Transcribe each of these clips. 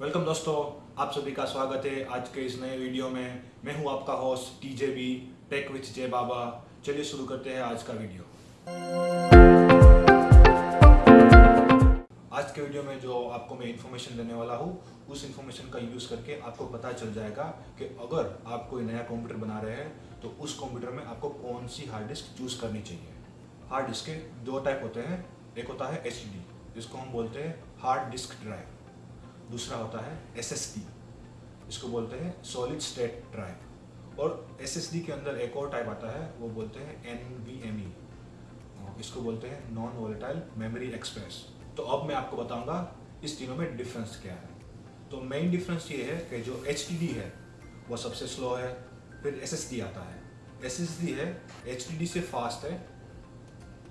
Welcome दोस्तों, आप सभी का स्वागत है आज के इस नए वीडियो में। मैं हूँ आपका host TJ B tech with Jay Baba चलिए शुरू करते हैं आज का वीडियो। आज के वीडियो में जो आपको मैं इन्फॉर्मेशन देने वाला हूँ, उस इन्फॉर्मेशन का यूज़ करके आपको पता चल जाएगा कि अगर आप कोई नया कंप्यूटर बना रहे हैं तो उस कंप्यूटर में आपको कौन सी हार्ड डिस्क चूज़ करनी चाहिए। हार्ड डिस्क के दो टाइप होते हैं। एक होता है एच जिसको हम बोलते हैं हार्ड डिस्क ड्राइव दूसरा होता है एसएसडी इसको बोलते हैं सॉलिड स्टेट ड्राइव और एसएसडी के अंदर एक और टाइप आता है, वो बोलते हैं एनवीएमई इसको बोलते हैं नॉन वोलेटाइल मेमोरी एक्सप्रेस तो अब मैं आपको बताऊँगा इस तीनों में डिफरेंस क्या है। तो मेन डिफरेंस ये है कि जो एच है, वो सबसे स्लो है, फिर एसएसडी आता है। एसएसडी है एच से फास्ट है,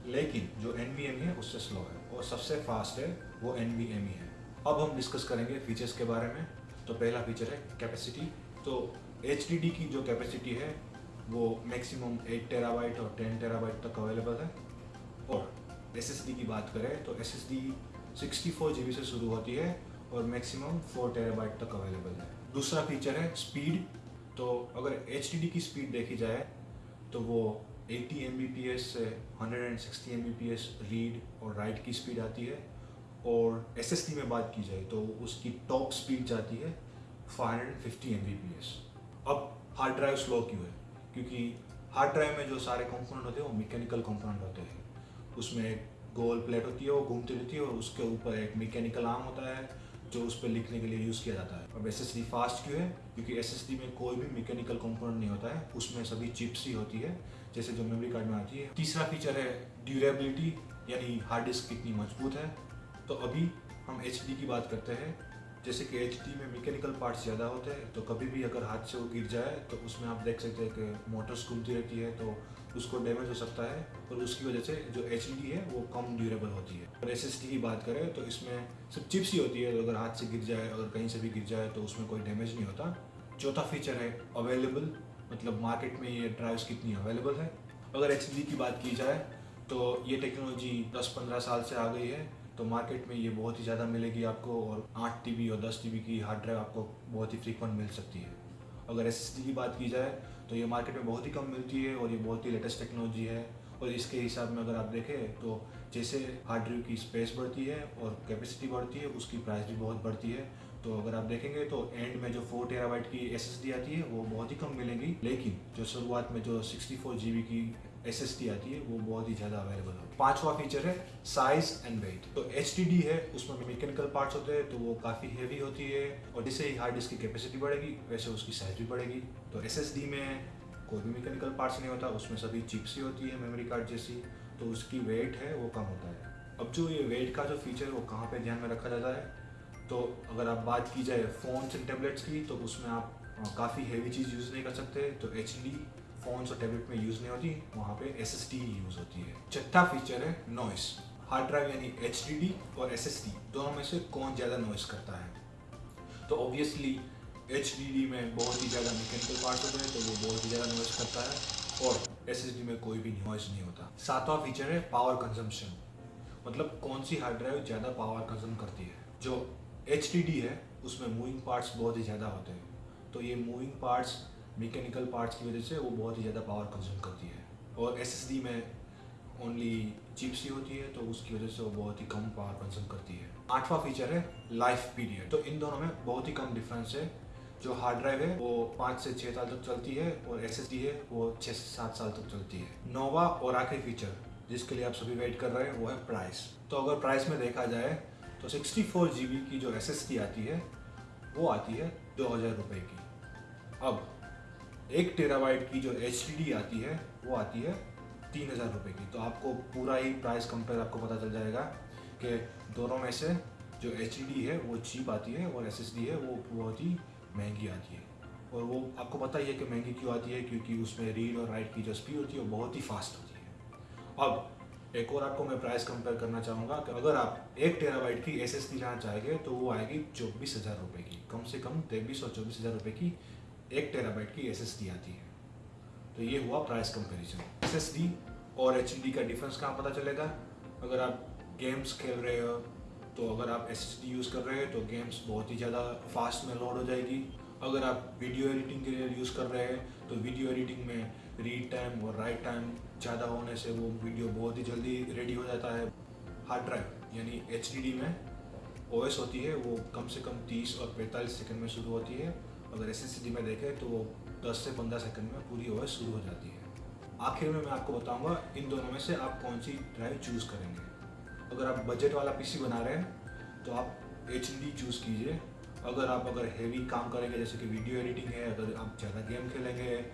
लेकिन जो एन है, उससे स्लो है। और सबसे फास्ट है, वो एन है। अब हम डिस्कस करेंगे फीचर्स के बारे में। तो पहला फीचर है कैपेसिटी तो एच की जो कैपेसिटी है, वो मैक्सिमम 8 टेराबाइट और 10 टेराबाइट तक अवेलेबल है। और SSD की बात करें तो एस एस सिक्सटी से शुरू होती है और मैक्सिमम 4 टेराबाइट तक अवेलेबल है। दूसरा फीचर है स्पीड तो अगर एच की स्पीड देखी जाए तो वो 80 एम से 160 एम रीड और राइट की स्पीड आती है। और एस में बात की जाए तो उसकी टॉप स्पीड जाती है 550 एम अब हार्ड ड्राइव स्लो क्यों है? क्योंकि हार्ड ड्राइव में जो सारे कंपोनेंट होते हैं, वो मैकेनिकल कंपोनेंट होते हैं। उसमें एक गोल प्लेट होती है, वो घूमती रहती है और उसके ऊपर एक मैकेनिकल आर्म होता है, जो उस पर लिखने के लिए यूज़ किया जाता है। अब एस फास्ट क्यों है? क्योंकि एस में कोई भी मैकेनिकल कंपोनेंट नहीं होता है। उसमें सभी चिप्स ही होती है, जैसे जो मेमोरी कार्ड में आती है। तीसरा फीचर है ड्यूरेबिलिटी यानी हार्ड डिस्क कितनी मज़बूत है। तो अभी हम एच की बात करते हैं। जैसे कि एच में मैकेनिकल पार्ट्स ज़्यादा होते हैं तो कभी भी अगर हाथ से वो गिर जाए तो उसमें आप देख सकते हैं कि मोटर्स घूमती रहती है तो उसको डैमेज हो सकता है और उसकी वजह से जो एच है, वो कम ड्यूरेबल होती है। और एस की बात करें तो इसमें सिर्फ़ चिप्स ही होती है। तो अगर हाथ से गिर जाए, अगर कहीं से भी गिर जाए तो उसमें कोई डैमेज नहीं होता। चौथा फीचर है अवेलेबल मतलब मार्केट में ये ड्राइव्स कितनी अवेलेबल है। अगर एच की बात की जाए तो ये टेक्नोलॉजी 10-15 साल से आ गई है। तो मार्केट में ये बहुत ही ज़्यादा मिलेगी आपको और आठ टी और दस टी की हार्ड ड्राइव आपको बहुत ही फ्रीक्वेंट मिल सकती है। अगर एसएसडी की बात की जाए तो ये मार्केट में बहुत ही कम मिलती है और ये बहुत ही लेटेस्ट टेक्नोलॉजी है। और इसके हिसाब में अगर आप देखें तो जैसे हार्ड ड्राइव की स्पेस बढ़ती है और कैपेसिटी बढ़ती है, उसकी प्राइस भी बहुत बढ़ती है। तो अगर आप देखेंगे तो एंड में जो फोर टेराबाइट की एसएसडी आती है, वो बहुत ही कम मिलेगी। लेकिन जो शुरुआत में जो सिक्सटी फोर की एस आती है, वो बहुत ही ज़्यादा अवेलेबल है। पांचवा फीचर है साइज़ एंड वेट तो एच है, उसमें मैकेनिकल पार्ट्स होते हैं तो वो काफ़ी हैवी होती है, और जिससे ही हार्ड डिस्क की कैपेसिटी बढ़ेगी, वैसे उसकी साइज़ भी बढ़ेगी। तो एसएसडी में कोई भी मैकेनिकल पार्ट्स नहीं होता, उसमें सभी चिप्स ही होती है मेमोरी कार्ड जैसी। तो उसकी वेट है, वो कम होता है। अब जो ये वेट का जो फीचर है, वो कहाँ पे ध्यान में रखा जाता है? तो अगर आप बात की जाए फ़ोन्स एंड टेबलेट्स की तो उसमें आप काफ़ी हैवी चीज़ यूज़ नहीं कर सकते। तो एच फ़ोन्स और टैबलेट में यूज़ नहीं होती, वहाँ पे एस एस टी यूज़ होती है। छठा फीचर है नॉइस हार्ड ड्राइव यानी एच डी डी और एस एस डी दोनों में से कौन ज़्यादा नॉइस करता है? तो ऑब्वियसली एच डी डी में बहुत ही ज़्यादा मैकेनिकल पार्ट होते हैं तो वो बहुत ही ज़्यादा नॉइस करता है और एस एस डी में कोई भी नॉइस नहीं होता। सातवां फीचर है पावर कंजम्पशन मतलब कौन सी हार्ड ड्राइव ज़्यादा पावर कंज्यूम करती है? जो एच डी डी है, उसमें मूविंग पार्ट्स बहुत ही ज़्यादा होते हैं। तो ये मूविंग पार्ट्स मैकेनिकल पार्ट्स की वजह से वो बहुत ही ज़्यादा पावर कंज्यूम करती है। और एसएसडी में ओनली चिप्स ही होती है तो उसकी वजह से वो बहुत ही कम पावर कंज्यूम करती है। आठवां फीचर है लाइफ पीरियड तो इन दोनों में बहुत ही कम डिफरेंस है। जो हार्ड ड्राइव है, वो पाँच से छः साल तक चलती है और एस है, वो छः से सात साल तक चलती है। नोवा और आखिरी फीचर जिसके लिए आप सभी वेट कर रहे हैं, वो है प्राइस तो अगर प्राइस में देखा जाए तो सिक्सटी फोर की जो एसएसडी आती है, वो आती है दो हज़ार रुपये की। अब एक टेराबाइट की जो एच आती है, वो आती है तीन हज़ार रुपये की। तो आपको पूरा ही प्राइस कंपेयर आपको पता चल जाएगा कि दोनों में से जो एच है, वो चीप आती है और एसएसडी है, वो बहुत ही महँगी आती है। और वो आपको पता ही है कि महँगी क्यों आती है, क्योंकि उसमें रीड और राइट की जो स्पीड होती है, वो बहुत ही फास्ट होती है। अब एक और आपको मैं प्राइस कंपेयर करना चाहूँगा कि अगर आप एक टेराबाइट की एस एस लेना चाहेंगे तो वो आएगी चौबीस हज़ार रुपये की। कम से कम तेईस और चौबीस हज़ार रुपये की एक टेराबाइट की एसएसडी आती है। तो ये हुआ प्राइस कंपैरिजन एस और एच का डिफरेंस कहाँ पता चलेगा? अगर आप गेम्स खेल रहे हो तो अगर आप एसएसडी यूज़ कर रहे हैं तो गेम्स बहुत ही ज़्यादा फास्ट में लोड हो जाएगी। अगर आप वीडियो एडिटिंग के लिए यूज़ कर रहे हैं तो वीडियो एडिटिंग में रीड टाइम और राइट टाइम ज़्यादा होने से वो वीडियो बहुत ही जल्दी रेडी हो जाता है। हार्ड ड्राइव यानी एचडीडी में ओ होती है, वो कम से कम 30 और 45 सेकंड में शुरू होती है। अगर एस में देखें तो वो 10 से 15 सेकंड में पूरी ओ शुरू हो जाती है। आखिर में मैं आपको बताऊँगा, इन दोनों में से आप कौन सी ड्राइव चूज़ करेंगे। अगर आप बजट वाला पीसी बना रहे हैं तो आप एच चूज़ कीजिए। अगर आप, अगर हैवी काम करेंगे, जैसे कि वीडियो एडिटिंग है, अगर आप ज़्यादा गेम खेलेंगे,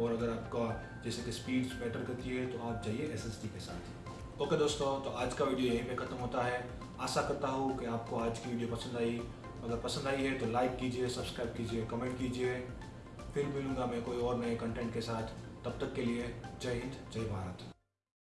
और अगर आपका, जैसे कि स्पीड मैटर करती है तो आप जाइए एस के साथ। ओके दोस्तों तो आज का वीडियो यहीं पे ख़त्म होता है। आशा करता हूँ कि आपको आज की वीडियो पसंद आई। अगर पसंद आई है तो लाइक कीजिए सब्सक्राइब कीजिए कमेंट कीजिए। फिर मिलूँगा मैं कोई और नए कंटेंट के साथ। तब तक के लिए जय हिंद, जय भारत।